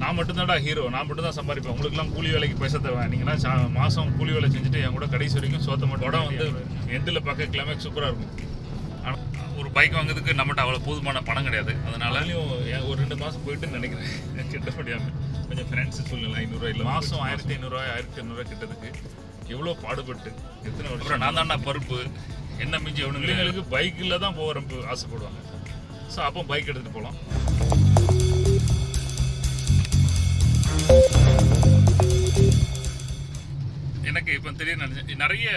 நான் மட்டும்தான்டா ஹீரோ நான் மட்டும் தான் சம்பாதிப்பேன். உங்களுக்குலாம் கூலி வேலைக்கு பைசா தருவேன் நீங்களாம் மாதம் கூலி வேலை செஞ்சுட்டு என் கூட கடைசி வரைக்கும் சோத்த மட்டும் படம் வந்து எண்டில் பார்க்க கிளைமேக்ஸ் சூப்பராக இருக்கும். ஆனால் ஒரு பைக் வாங்குறதுக்கு நம்மகிட்ட அவ்வளோ போதுமான பணம் கிடையாது. அதனாலையும் ஒரு ரெண்டு மாதம் போயிட்டு நினைக்கிறேன். கிட்ட முடியாமல் கொஞ்சம் ஃப்ரெண்ட்ஸ் சொல்லலாம் ஐநூறுரூவா இல்லை. மாதம் ஆயிரத்தி ஐநூறுரூவா ஆயிரத்தி ஐநூறுரூவா கிட்டதுக்கு எவ்வளோ பாடுபட்டு எத்தனை வருஷம்? நான் தான்டா பருப்பு என்ன மிஞ்சி எவனுங்களுக்கு பைக்கில் தான் போக ரொம்ப ஆசைப்படுவாங்க. ஸோ அப்போ பைக் எடுத்துகிட்டு போகலாம் எனக்கு இப்போ திடீர்னு நினைச்சேன் நிறைய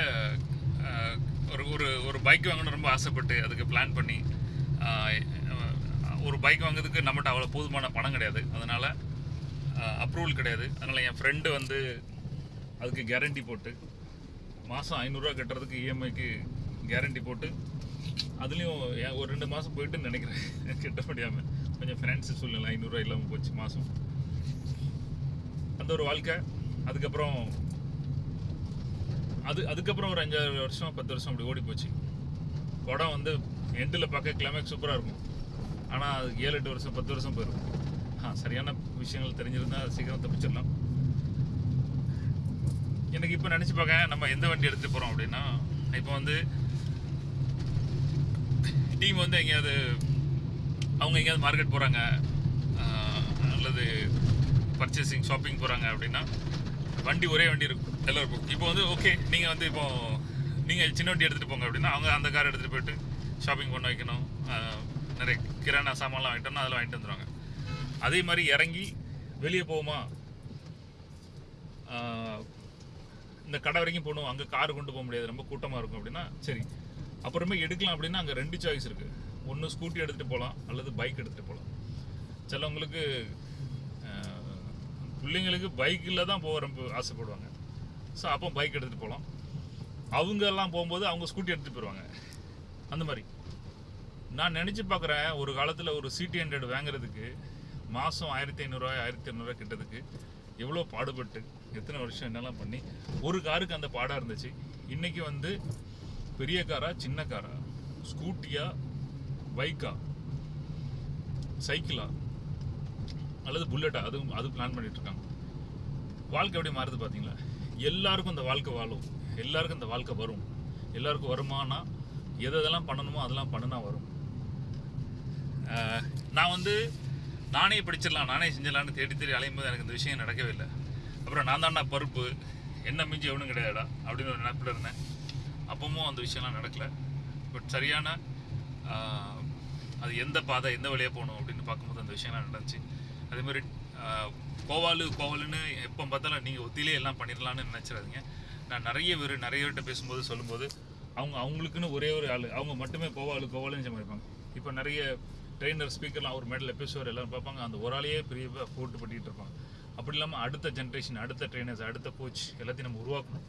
ஒரு ஒரு ஒரு பைக் வாங்கணும் ரொம்ப ஆசைப்பட்டு அதுக்கு பிளான் பண்ணி ஒரு பைக் வாங்குறதுக்கு நம்மகிட்ட அவ்வளோ போதுமான பணம் கிடையாது. அதனால் அப்ரூவல் கிடையாது. அதனால் என் ஃப்ரெண்டு வந்து அதுக்கு கேரண்டி போட்டு மாதம் ஐநூறுரூவா கட்டுறதுக்கு இஎம்ஐக்கு கேரண்டி போட்டு அதுலேயும் ஒரு ரெண்டு மாதம் போயிட்டுன்னு நினைக்கிறேன். கட்ட முடியாமல் கொஞ்சம் ஃபினான்ஸ் சூழ்நிலை ஐநூறுரூவா இல்லாமல் போச்சு மாதம் அந்த ஒரு வாழ்க்கை. அதுக்கப்புறம் அது அதுக்கப்புறம் ஒரு அஞ்சாறு வருஷம் பத்து வருஷம் அப்படி ஓடி போச்சு. படம் வந்து எண்டில் பார்க்க கிளைமேக்ஸ் சூப்பராக இருக்கும். ஆனால் அது ஏழு எட்டு வருஷம் பத்து வருஷம் போயிடும் ஆ சரியான விஷயங்கள் தெரிஞ்சிருந்தால் சீக்கிரம் தப்பிச்சிடலாம். எனக்கு இப்போ நினச்சி பார்க்க நம்ம எந்த வண்டி எடுத்து போகிறோம் அப்படின்னா இப்போ வந்து டீம் வந்து எங்கேயாவது அவங்க எங்கேயாவது மார்க்கெட் போகிறாங்க அல்லது பர்ச்சேசிங் ஷாப்பிங் போகிறாங்க அப்படின்னா வண்டி ஒரே வண்டி இருக்கும். எல்லாருக்கும் இப்போ வந்து ஓகே நீங்கள் வந்து இப்போ நீங்கள் சின்ன வண்டி எடுத்துகிட்டு போங்க அப்படின்னா அவங்க அந்த கார் எடுத்துகிட்டு போயிட்டு ஷாப்பிங் பண்ண வைக்கணும். நிறைய கிரானா சாமான்லாம் வாங்கிட்டோம்னா அதெல்லாம் வாங்கிட்டு வந்துடுவாங்க அதே மாதிரி இறங்கி வெளியே போவோமா? இந்த கடை வரைக்கும் போகணும் அங்கே கார் கொண்டு போக முடியாது ரொம்ப கூட்டமாக இருக்கும் அப்படின்னா சரி. அப்புறமே எடுக்கலாம் அப்படின்னா அங்கே ரெண்டு சாய்ஸ் இருக்குது ஒன்று ஸ்கூட்டி எடுத்துகிட்டு போகலாம் அல்லது பைக் எடுத்துகிட்டு போகலாம். சிலவங்களுக்கு பிள்ளைங்களுக்கு பைக்கில் தான் போக ரொம்ப ஆசைப்படுவாங்க. ஸோ அப்போ பைக் எடுத்துகிட்டு போகலாம் அவங்க எல்லாம் போகும்போது அவங்க ஸ்கூட்டி எடுத்துகிட்டு போயிடுவாங்க அந்த மாதிரி. நான் நினச்சி பார்க்குறேன் ஒரு காலத்தில் ஒரு சிடி ஹண்ட்ரட் வாங்குறதுக்கு மாதம் ஆயிரத்தி ஐநூறுரூவா ஆயிரத்தி ஐநூறுரூவா கிட்டதுக்கு எவ்வளோ பாடுபட்டு எத்தனை வருஷம் என்னெல்லாம் பண்ணி ஒரு காருக்கு அந்த பாடாக இருந்துச்சு. இன்றைக்கி வந்து பெரிய காரா சின்ன காரா? ஸ்கூட்டியா பைக்கா சைக்கிளா அல்லது புல்லட்டா அதுவும் அது பிளான் பண்ணிட்டு இருக்காங்க வாழ்க்கை எப்படி மாறுது பார்த்தீங்களா எல்லாருக்கும் இந்த வாழ்க்கை வாழும். எல்லாருக்கும் இந்த வாழ்க்கை வரும். எல்லாருக்கும் வருமானா எது எதெல்லாம் பண்ணணுமோ அதெல்லாம் பண்ணுனா வரும். நான் வந்து நானே படிச்சிடலாம் நானே செஞ்சிடலான்னு தேடி தேடி அலையும் போது எனக்கு இந்த விஷயம் நடக்கவே இல்லை. அப்புறம் நான் தான்டா பருப்பு என்ன மிஞ்சி எவனும் கிடையாடா அப்படின்னு ஒரு நினப்பில் இருந்தேன். அப்பவும் அந்த விஷயம்லாம் நடக்கலை. பட் சரியான அது எந்த பாதை எந்த வழியாக போகணும் அப்படின்னு பார்க்கும்போது அந்த விஷயம்லாம் நடந்துச்சு. அதே மாதிரி கோவாலு கோவாலுன்னு எப்போ பார்த்தாலும் நீங்கள் ஒத்திலே எல்லாம் பண்ணிடலான்னு நினச்சிடாதீங்க. நான் நிறைய பேர் நிறைய பேர்கிட்ட பேசும்போது சொல்லும்போது அவங்க அவங்களுக்குன்னு ஒரே ஒரு ஆள். அவங்க மட்டுமே கோவாலு கோவாலுன்னு சமாளிப்பாங்க இப்போ நிறைய ட்ரெயினர் ஸ்பீக்கர்லாம் அவர் மேடலில் பேசுவார் எல்லாரும் பார்ப்பாங்க. அந்த ஒரு ஆளையே பெரிய போட்டு பண்ணிகிட்டு இருப்பாங்க. அப்படி இல்லாமல் அடுத்த ஜென்ரேஷன் அடுத்த ட்ரெயினர்ஸ் அடுத்த கோச் எல்லாத்தையும் நம்ம உருவாக்கணும்.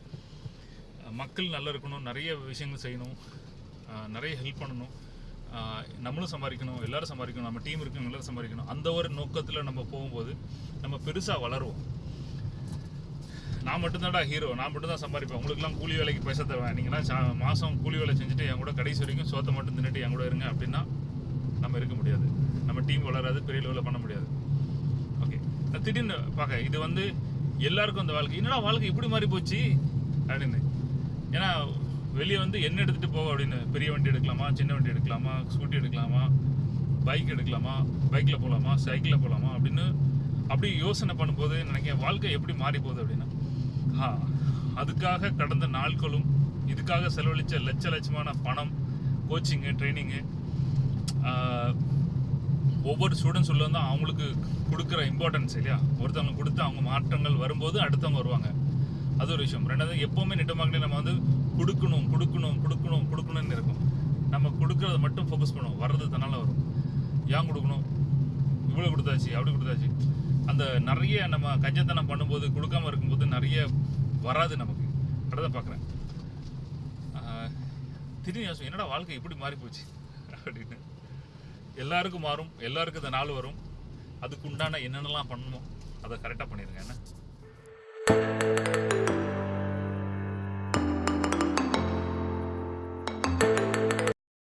மக்கள் நல்லா இருக்கணும் நிறைய விஷயங்கள் செய்யணும். நிறைய ஹெல்ப் பண்ணணும். நம்மளும் சம்பாதிக்கணும் எல்லாரும் சம்பாதிக்கணும் நம்ம டீம் இருக்கணும் எல்லாரும் சம்பாதிக்கணும். அந்த ஒரு நோக்கத்தில் நம்ம போகும்போது நம்ம பெருசாக வளருவோம். நான் மட்டும்தான்டா ஹீரோ நான் மட்டும் தான் சம்பாதிப்பேன். உங்களுக்குலாம் கூலி வேலைக்கு பைசா தருவேன். நீங்களாம் சா மாதம் கூலி வேலை செஞ்சுட்டு என் கூட கடைசி வரைக்கும் சோத்தை மட்டும் தின்னுட்டு என் கூட இருங்க அப்படின்னா நம்ம இருக்க முடியாது. நம்ம டீம் வளராது பெரிய லெவலில் பண்ண முடியாது. ஓகே நான் திடீர்னு பார்க்க இது வந்து எல்லாருக்கும் அந்த வாழ்க்கை. என்னடா வாழ்க்கை இப்படி மாறி போச்சு? அப்படின்னு. ஏன்னா வெளியே வந்து என்ன எடுத்துகிட்டு போக அப்படின்னு? பெரிய வண்டி எடுக்கலாமா? சின்ன வண்டி எடுக்கலாமா? ஸ்கூட்டி எடுக்கலாமா? பைக் எடுக்கலாமா? பைக்கில் போகலாமா சைக்கிளில் போகலாமா அப்படின்னு அப்படி யோசனை பண்ணும்போது நினைக்கிறேன் வாழ்க்கை எப்படி மாறி போகுது அப்படின்னா ஆ அதுக்காக கடந்த நாட்களும் இதுக்காக செலவழித்த லட்ச லட்சமான பணம் கோச்சிங்கு ட்ரைனிங்கு ஒவ்வொரு ஸ்டூடெண்ட்ஸ் உள்ள வந்து அவங்களுக்கு கொடுக்குற இம்பார்ட்டன்ஸ் இல்லையா? ஒருத்தவங்க கொடுத்து அவங்க மாற்றங்கள் வரும்போது அடுத்தவங்க வருவாங்க. அது ஒரு விஷயம். ரெண்டாவது எப்போவுமே நெட் நம்ம வந்து கொடுக்கணும் கொடுக்கணும் கொடுக்கணும் கொடுக்கணும்னு இருக்கும். நம்ம கொடுக்கறத மட்டும் ஃபோக்கஸ் பண்ணுவோம். வர்றது தன்னால் வரும். ஏன் கொடுக்கணும்? இவ்வளோ கொடுத்தாச்சு அப்படி கொடுத்தாச்சு. அந்த நிறைய நம்ம கஞ்சத்தனம் பண்ணும்போது கொடுக்காம இருக்கும்போது நிறைய வராது நமக்கு. அப்படிதான் பார்க்குறேன். திடீர்னு யோசனை என்னடா வாழ்க்கை இப்படி மாறி போச்சு? அப்படின்னு. எல்லாருக்கும் மாறும் எல்லாருக்கும் இந்த நாள் வரும். அதுக்கு உண்டான என்னென்னலாம் பண்ணணுமோ அதை கரெக்டாக பண்ணிடுங்க. என்ன?